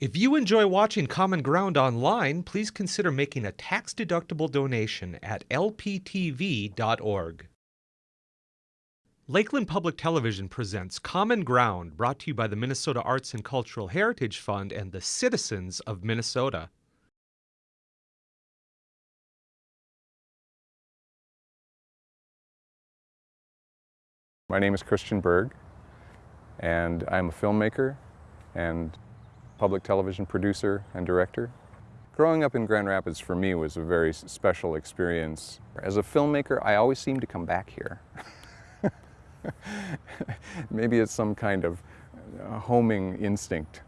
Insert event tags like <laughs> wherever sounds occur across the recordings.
If you enjoy watching Common Ground online, please consider making a tax-deductible donation at lptv.org. Lakeland Public Television presents Common Ground, brought to you by the Minnesota Arts and Cultural Heritage Fund and the citizens of Minnesota. My name is Christian Berg, and I'm a filmmaker and public television producer and director. Growing up in Grand Rapids for me was a very special experience. As a filmmaker, I always seem to come back here. <laughs> Maybe it's some kind of uh, homing instinct,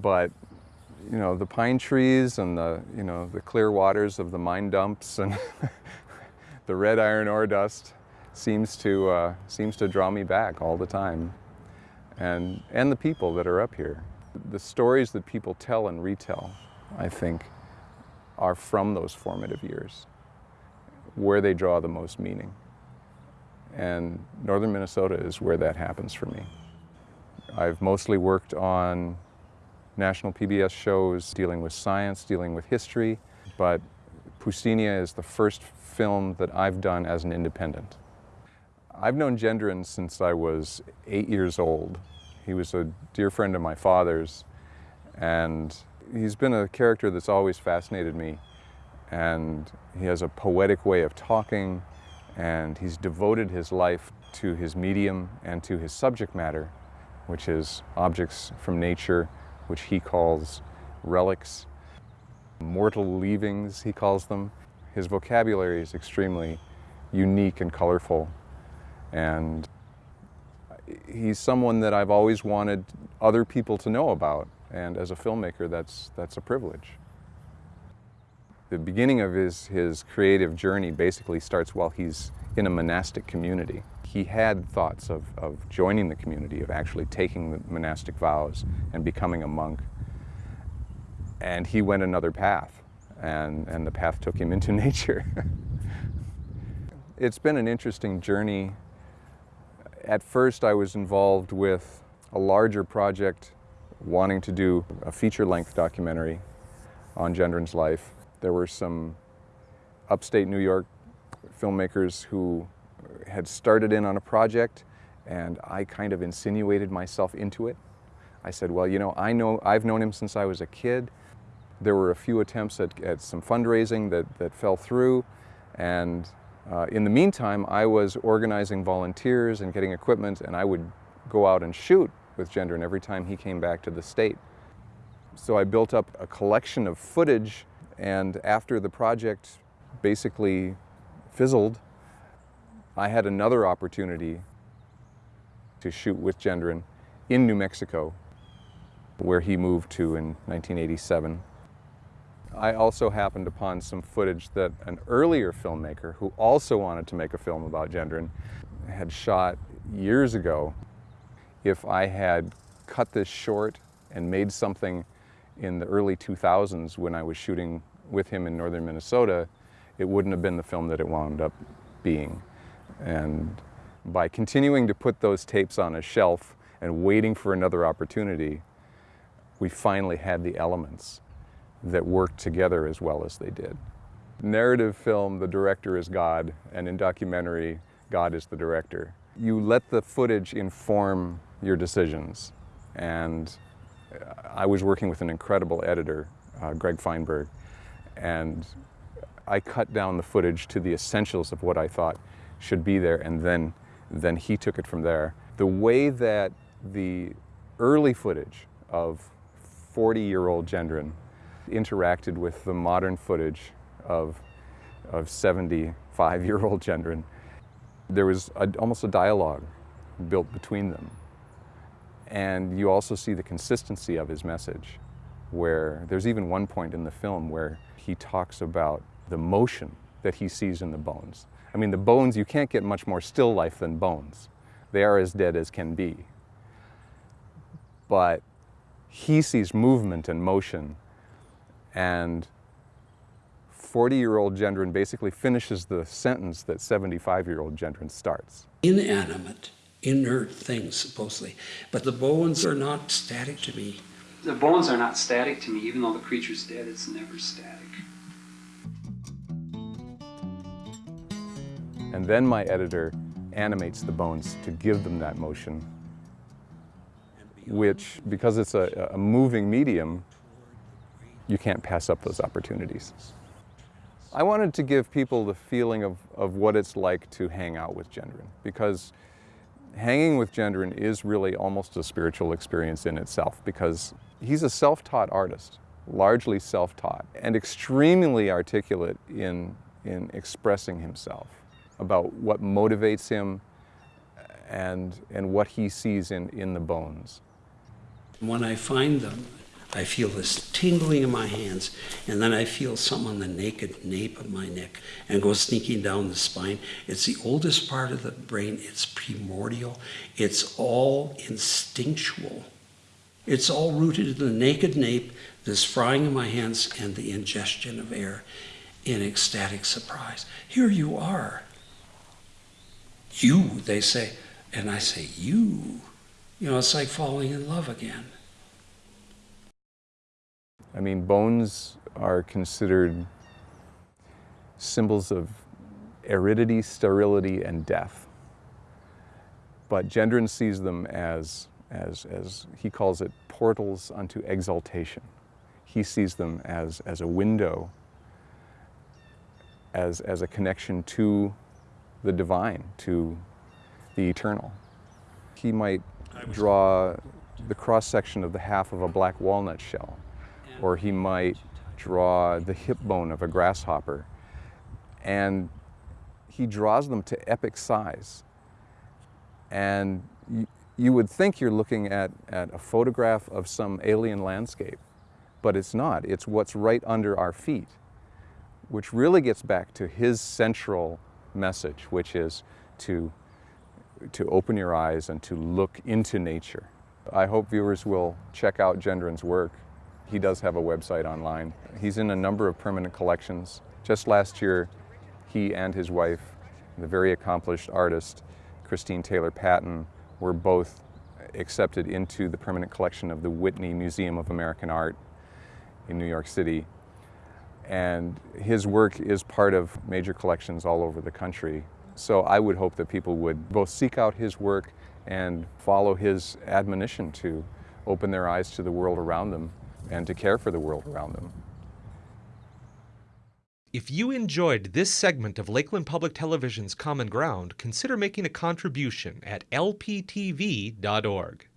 but you know, the pine trees and the, you know, the clear waters of the mine dumps and <laughs> the red iron ore dust seems to, uh, seems to draw me back all the time. And, and the people that are up here. The stories that people tell and retell, I think, are from those formative years, where they draw the most meaning. And northern Minnesota is where that happens for me. I've mostly worked on national PBS shows dealing with science, dealing with history, but Pustinia is the first film that I've done as an independent. I've known Gendron since I was eight years old. He was a dear friend of my father's, and he's been a character that's always fascinated me. And he has a poetic way of talking, and he's devoted his life to his medium and to his subject matter, which is objects from nature, which he calls relics, mortal leavings, he calls them. His vocabulary is extremely unique and colorful, and he's someone that I've always wanted other people to know about, and as a filmmaker, that's, that's a privilege. The beginning of his, his creative journey basically starts while he's in a monastic community. He had thoughts of, of joining the community, of actually taking the monastic vows and becoming a monk. And he went another path, and, and the path took him <laughs> into nature. it's been an interesting journey. At first, I was involved with a larger project wanting to do a feature-length documentary on Gendron's life. There were some upstate New York filmmakers who had started in on a project and I kind of insinuated myself into it. I said, well, you know, I know, I've known him since I was a kid. There were a few attempts at, at some fundraising that, that fell through and uh, in the meantime, I was organizing volunteers and getting equipment and I would go out and shoot with Gendron every time he came back to the state. So I built up a collection of footage and after the project basically fizzled, I had another opportunity to shoot with Gendron in New Mexico, where he moved to in 1987. I also happened upon some footage that an earlier filmmaker, who also wanted to make a film about Gendron, had shot years ago. If I had cut this short and made something in the early 2000s when I was shooting with him in northern Minnesota, it wouldn't have been the film that it wound up being. And by continuing to put those tapes on a shelf and waiting for another opportunity, we finally had the elements that worked together as well as they did. Narrative film, the director is God, and in documentary, God is the director. You let the footage inform your decisions. And I was working with an incredible editor, uh, Greg Feinberg, and I cut down the footage to the essentials of what I thought should be there and then, then he took it from there. The way that the early footage of 40-year-old Gendron interacted with the modern footage of, of 75-year-old Gendron, there was a, almost a dialogue built between them. And you also see the consistency of his message, where there's even one point in the film where he talks about the motion that he sees in the bones. I mean, the bones, you can't get much more still life than bones. They are as dead as can be. But he sees movement and motion, and 40-year-old Gendron basically finishes the sentence that 75-year-old Gendron starts. Inanimate, inert things, supposedly. But the bones are not static to me. The bones are not static to me, even though the creature's dead, it's never static. And then my editor animates the bones to give them that motion, which, because it's a, a moving medium, you can't pass up those opportunities. I wanted to give people the feeling of, of what it's like to hang out with Gendron, because hanging with Gendron is really almost a spiritual experience in itself, because he's a self-taught artist, largely self-taught, and extremely articulate in, in expressing himself about what motivates him and, and what he sees in, in the bones. When I find them, I feel this tingling in my hands, and then I feel something on the naked nape of my neck and goes sneaking down the spine. It's the oldest part of the brain, it's primordial, it's all instinctual. It's all rooted in the naked nape, this frying in my hands, and the ingestion of air in ecstatic surprise. Here you are. You, they say, and I say, you. You know, it's like falling in love again. I mean, bones are considered symbols of aridity, sterility, and death. But Gendron sees them as, as, as he calls it, portals unto exaltation. He sees them as, as a window, as, as a connection to the divine, to the eternal. He might draw the cross-section of the half of a black walnut shell or he might draw the hip bone of a grasshopper. And he draws them to epic size. And you, you would think you're looking at, at a photograph of some alien landscape, but it's not. It's what's right under our feet, which really gets back to his central message, which is to, to open your eyes and to look into nature. I hope viewers will check out Gendron's work. He does have a website online. He's in a number of permanent collections. Just last year, he and his wife, the very accomplished artist, Christine Taylor Patten, were both accepted into the permanent collection of the Whitney Museum of American Art in New York City. And his work is part of major collections all over the country. So I would hope that people would both seek out his work and follow his admonition to open their eyes to the world around them and to care for the world around them. If you enjoyed this segment of Lakeland Public Television's Common Ground, consider making a contribution at lptv.org.